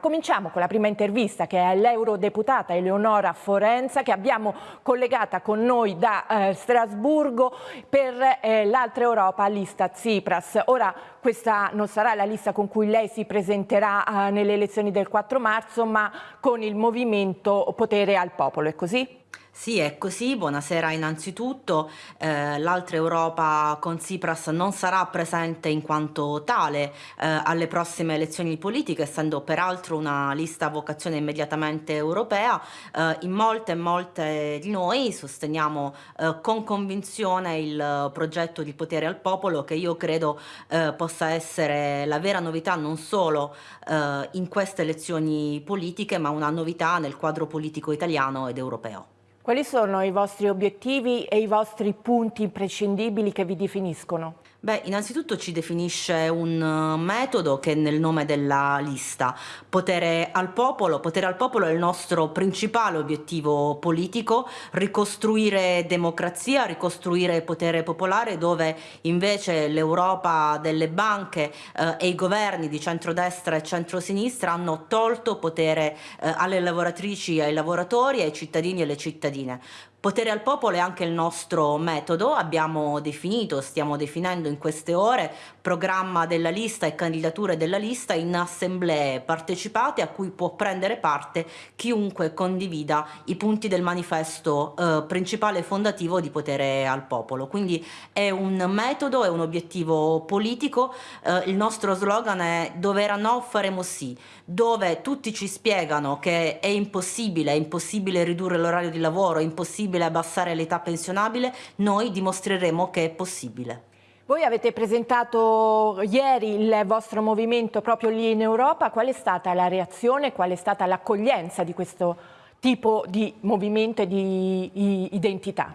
Cominciamo con la prima intervista che è l'eurodeputata Eleonora Forenza che abbiamo collegata con noi da eh, Strasburgo per eh, l'altra Europa lista Tsipras. Ora questa non sarà la lista con cui lei si presenterà eh, nelle elezioni del 4 marzo ma con il movimento Potere al Popolo, è così? Sì, è così. Buonasera innanzitutto. Eh, L'altra Europa con Tsipras non sarà presente in quanto tale eh, alle prossime elezioni politiche, essendo peraltro una lista a vocazione immediatamente europea. Eh, in molte e molte di noi sosteniamo eh, con convinzione il progetto di potere al popolo che io credo eh, possa essere la vera novità non solo eh, in queste elezioni politiche, ma una novità nel quadro politico italiano ed europeo. Quali sono i vostri obiettivi e i vostri punti imprescindibili che vi definiscono? Beh, innanzitutto ci definisce un uh, metodo che è nel nome della lista. Potere al popolo. Potere al popolo è il nostro principale obiettivo politico, ricostruire democrazia, ricostruire potere popolare dove invece l'Europa delle banche eh, e i governi di centrodestra e centrosinistra hanno tolto potere eh, alle lavoratrici, ai lavoratori, ai cittadini e alle cittadine. Argentina. Potere al popolo è anche il nostro metodo, abbiamo definito, stiamo definendo in queste ore, programma della lista e candidature della lista in assemblee partecipate a cui può prendere parte chiunque condivida i punti del manifesto eh, principale fondativo di potere al popolo. Quindi è un metodo, è un obiettivo politico, eh, il nostro slogan è dove era no faremo sì, dove tutti ci spiegano che è impossibile, è impossibile ridurre l'orario di lavoro, è impossibile possibile abbassare l'età pensionabile, noi dimostreremo che è possibile. Voi avete presentato ieri il vostro movimento proprio lì in Europa, qual è stata la reazione, qual è stata l'accoglienza di questo tipo di movimento e di identità?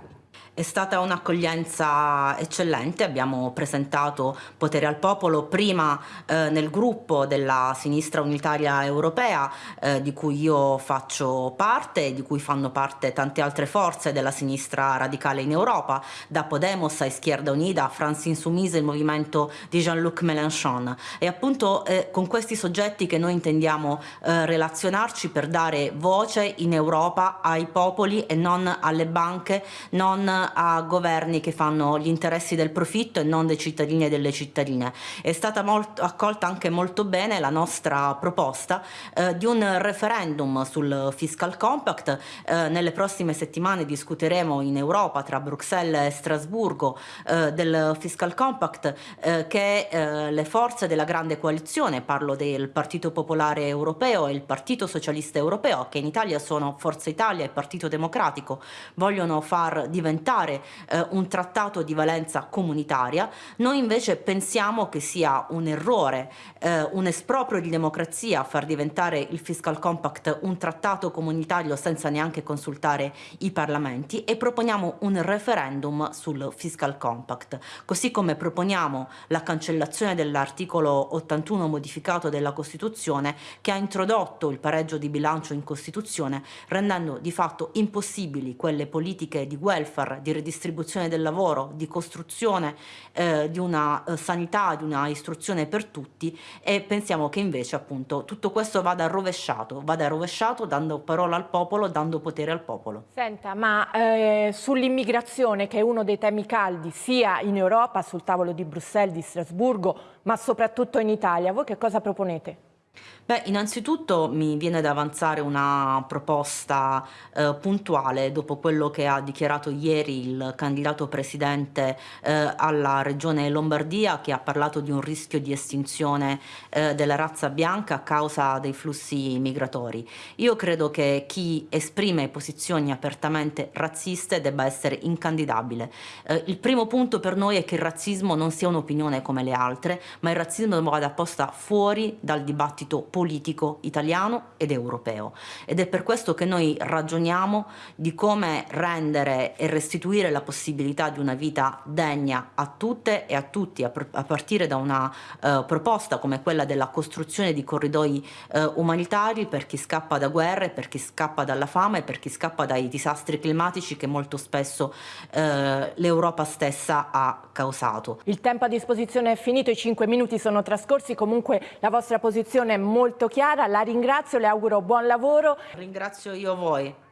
È stata un'accoglienza eccellente, abbiamo presentato Potere al Popolo prima eh, nel gruppo della sinistra unitaria europea eh, di cui io faccio parte e di cui fanno parte tante altre forze della sinistra radicale in Europa, da Podemos a Izquierda Unida a France Insoumise, il movimento di Jean-Luc Mélenchon. E appunto eh, con questi soggetti che noi intendiamo eh, relazionarci per dare voce in Europa ai popoli e non alle banche, non a governi che fanno gli interessi del profitto e non dei cittadini e delle cittadine. È stata molto, accolta anche molto bene la nostra proposta eh, di un referendum sul fiscal compact. Eh, nelle prossime settimane discuteremo in Europa tra Bruxelles e Strasburgo eh, del fiscal compact eh, che eh, le forze della grande coalizione, parlo del Partito Popolare Europeo e il Partito Socialista Europeo, che in Italia sono Forza Italia e Partito Democratico, vogliono far diventare diventare eh, un trattato di valenza comunitaria, noi invece pensiamo che sia un errore, eh, un esproprio di democrazia far diventare il Fiscal Compact un trattato comunitario senza neanche consultare i parlamenti e proponiamo un referendum sul Fiscal Compact, così come proponiamo la cancellazione dell'articolo 81 modificato della Costituzione che ha introdotto il pareggio di bilancio in Costituzione rendendo di fatto impossibili quelle politiche di welfare di redistribuzione del lavoro, di costruzione eh, di una eh, sanità, di una istruzione per tutti e pensiamo che invece appunto tutto questo vada rovesciato, vada rovesciato dando parola al popolo, dando potere al popolo. Senta, ma eh, sull'immigrazione che è uno dei temi caldi sia in Europa, sul tavolo di Bruxelles, di Strasburgo, ma soprattutto in Italia, voi che cosa proponete? Beh, innanzitutto mi viene da avanzare una proposta eh, puntuale dopo quello che ha dichiarato ieri il candidato presidente eh, alla regione Lombardia che ha parlato di un rischio di estinzione eh, della razza bianca a causa dei flussi migratori. Io credo che chi esprime posizioni apertamente razziste debba essere incandidabile. Eh, il primo punto per noi è che il razzismo non sia un'opinione come le altre, ma il razzismo vada posta fuori dal dibattito politico italiano ed europeo ed è per questo che noi ragioniamo di come rendere e restituire la possibilità di una vita degna a tutte e a tutti a, a partire da una uh, proposta come quella della costruzione di corridoi uh, umanitari per chi scappa da guerre, per chi scappa dalla fame, per chi scappa dai disastri climatici che molto spesso uh, l'Europa stessa ha causato. Il tempo a disposizione è finito, i cinque minuti sono trascorsi, comunque la vostra posizione molto chiara, la ringrazio, le auguro buon lavoro. Ringrazio io voi.